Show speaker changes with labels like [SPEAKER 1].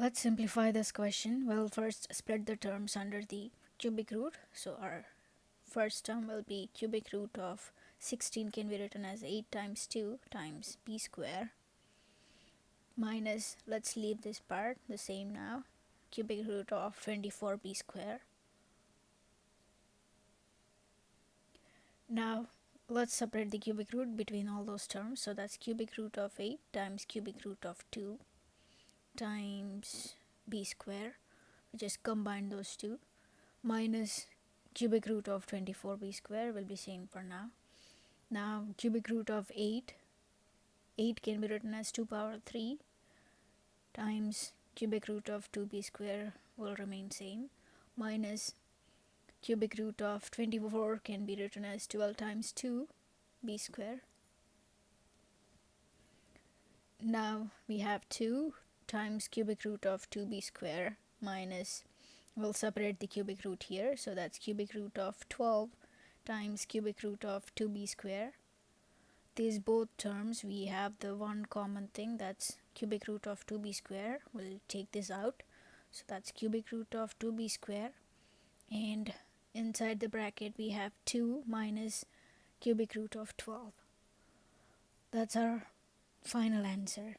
[SPEAKER 1] Let's simplify this question. We'll first split the terms under the cubic root. So our first term will be cubic root of 16 can be written as 8 times 2 times b square minus, let's leave this part the same now, cubic root of 24b square. Now let's separate the cubic root between all those terms. So that's cubic root of 8 times cubic root of 2 times b square just combine those two minus cubic root of 24b square will be same for now. Now cubic root of 8 8 can be written as 2 power 3 times cubic root of 2b square will remain same minus cubic root of 24 can be written as 12 times 2 b square. Now we have 2 times cubic root of 2b square minus we'll separate the cubic root here. So that's cubic root of 12 times cubic root of 2b square. These both terms we have the one common thing that's cubic root of 2b square. We'll take this out. So that's cubic root of 2b square. And inside the bracket we have 2 minus cubic root of 12 that's our final answer